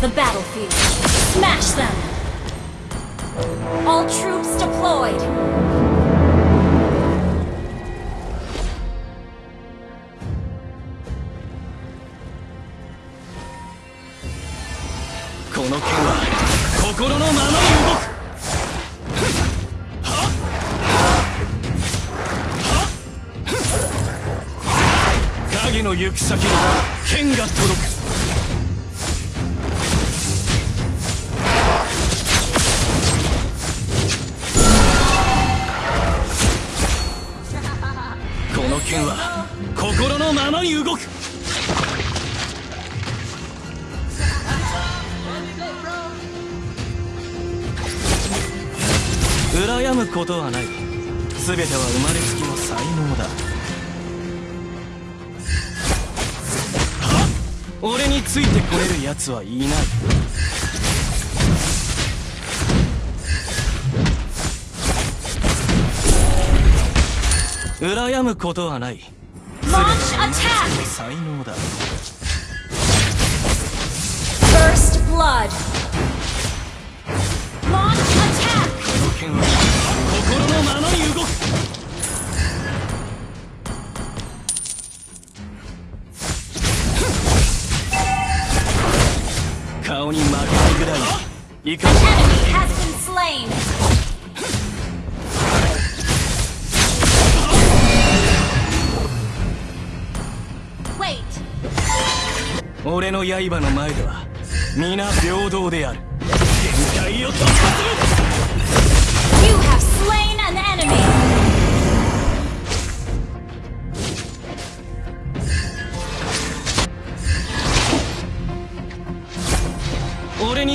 the battlefield. Smash them! All troops deployed! この剣は心のままに動く影の行く先に剣が届くことはない全ては生まれつきの才能だ俺についてこれる奴はいない羨むことはない Launch attack! 才能だ First blood! Launch attack! の剣は心のままに動く顔に負けないぐらいいかし俺の刃の前では皆平等である限界を突破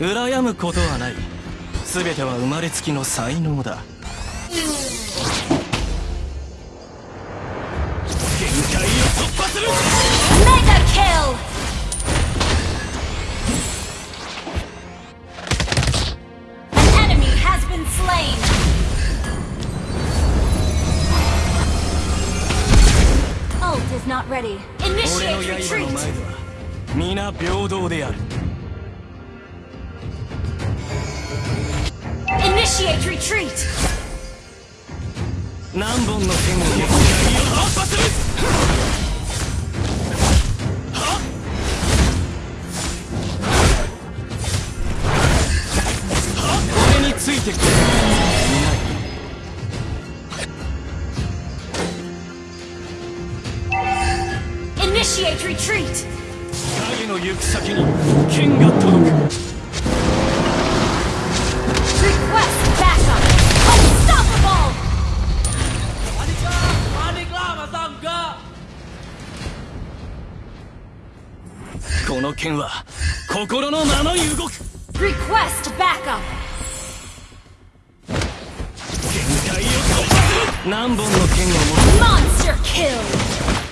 羨むことはない。全ては生まれつきの才能だ。限界を突破するメガキル Not ready. Initiate retreat. Initiate retreat. 何本の剣を限界を突破する俺についてくれ。るいない Initiate retreat. 影の行く先に剣が届く剣は心のままに動く Request backup. 限界を突破する何本の剣を持つ Monster kill.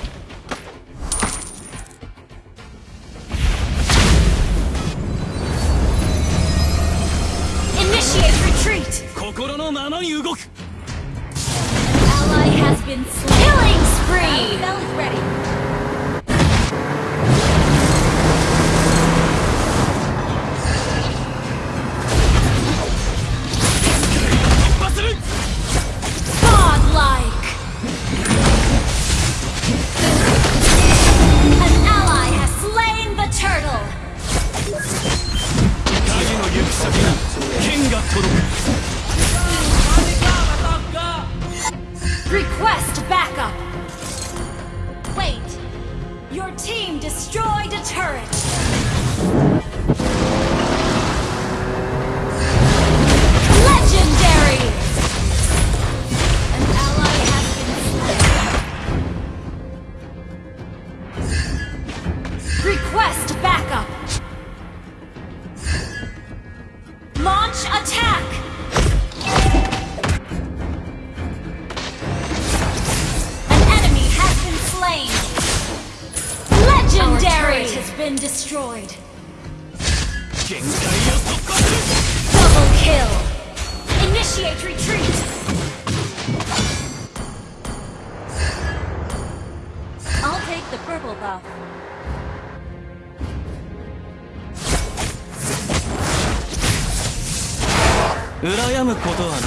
羨むことはない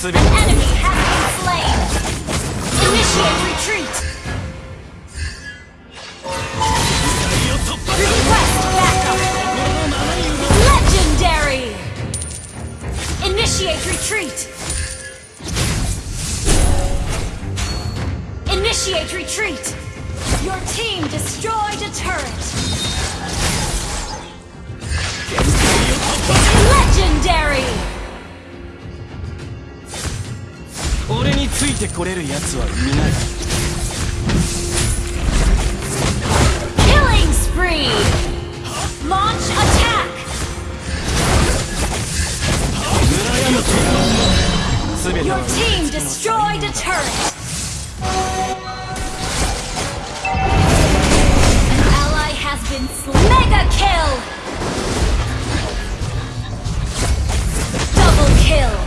全て Enemy has been slain. Initiate retreat. 限界を突破する Request backup. 心のままに動く Legendary. Initiate retreat. Initiate retreat. Your team destroyed a turret. 限界を突破す Legendary. ついてこれる奴はいない Killing spree. Launch attack. 羨むこと全て Your は team destroyed a turret. An ally has been slain. Mega kill. Double kill.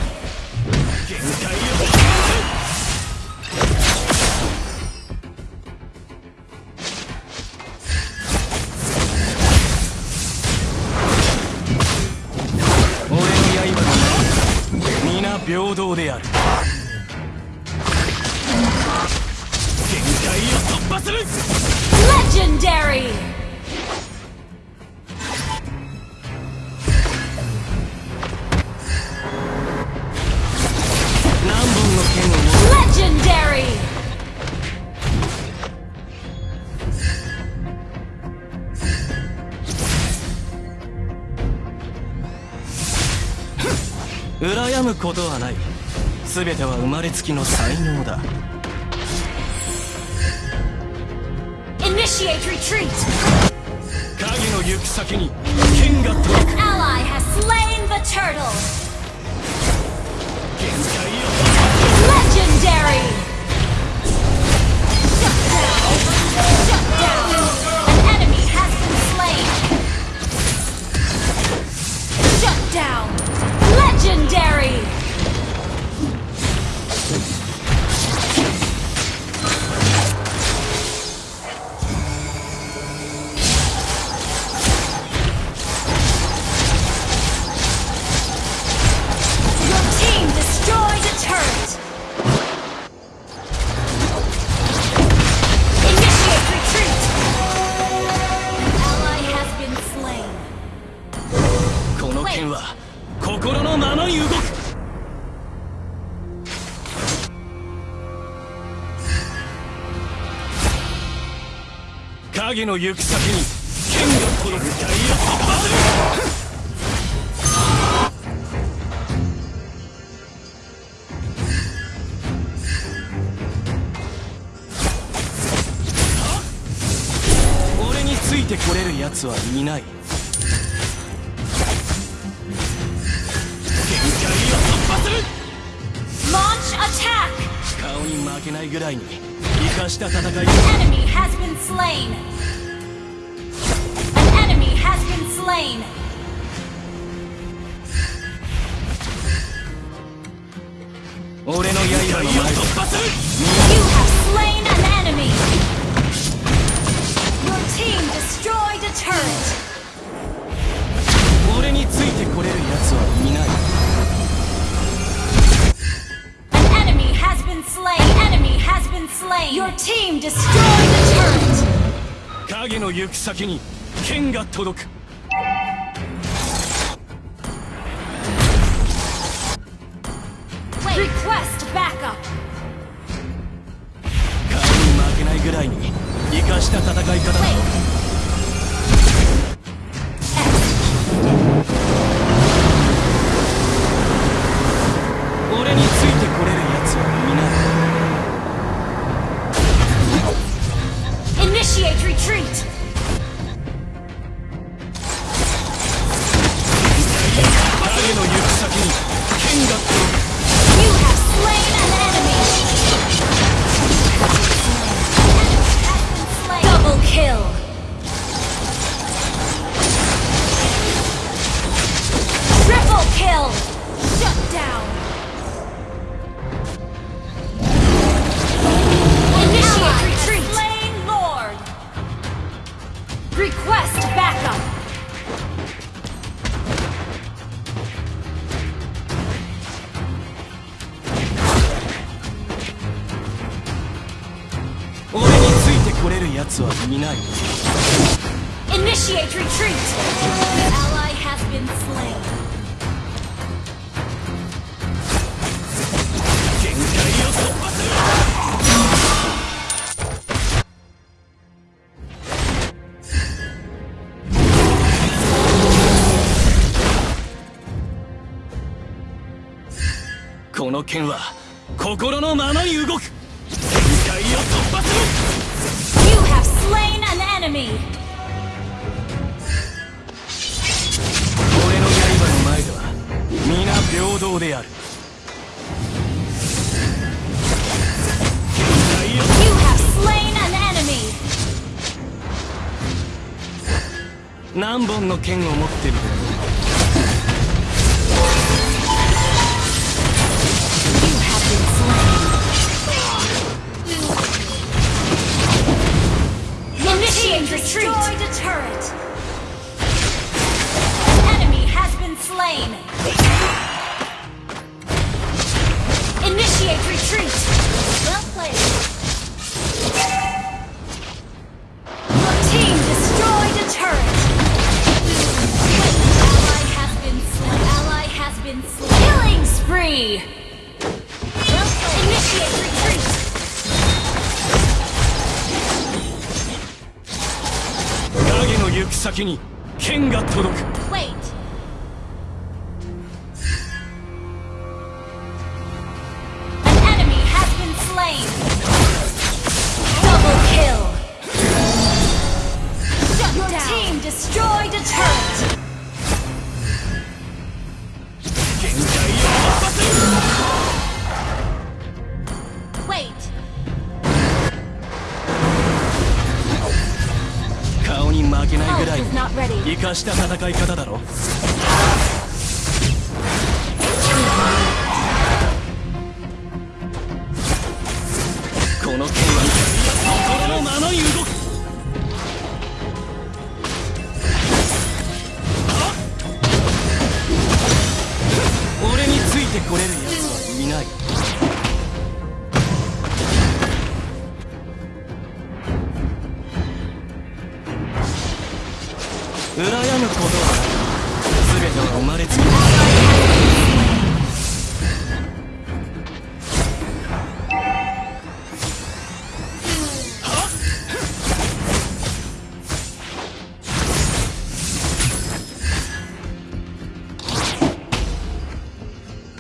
Legendary. 何本の剣を持 Legendary. 羨むことはない全ては生まれつきの才能だ Initiate retreat. 影の行く先に剣が届く Ally has slain the turtle. 限界を突破 Legendary. Shut down. Shut down. An enemy has been slain. Shut down. Legendary. 影の行く先に剣がてこれる奴はいない。限界を突破する。Launch attack. 顔に負けないぐらいに生かした戦いだ Enemy has been slain. An enemy has been slain. 俺の刃の前で突破する You have slain an enemy. Your team destroyed a turret. 俺についてこれる奴はいない An enemy has been slain. Enemy has been slain. Your team destroyed a turret. 影の行く先に剣が届く. Request backup. 顔に負けないぐらいに生かした戦い方だ Wait. X. Initiate retreat. いない Initiate retreat. The ally has been slain. 限界を突破するこの剣は心のままに動く限界を突破す enemy. 俺の刃の前では皆平等である限界を You have slain an enemy. 何本の剣を持ってるか retreat. Destroyed turret. An enemy has been slain. Initiate retreat. Well played. Your team destroyed a turret. Ally has been slain. Ally has been slain. Killing spree. Well. Initiate retreat. く先に剣が届く。化した戦い方だろ。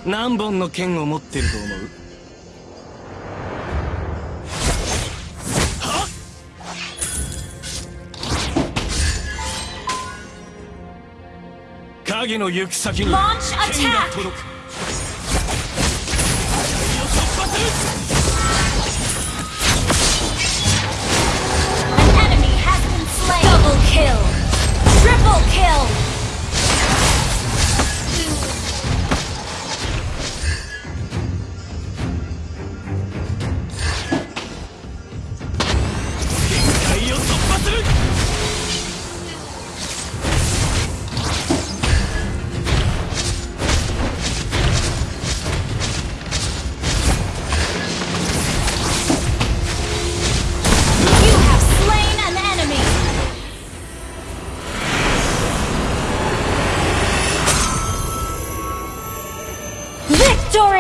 何本の剣を持ってると思う？影の行く先に剣が!届く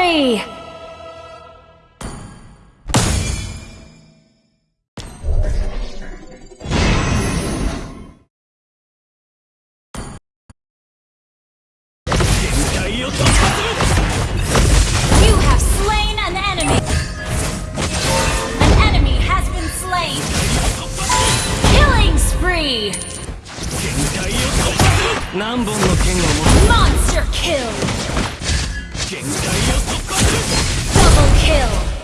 つ Monster kill. Double kill!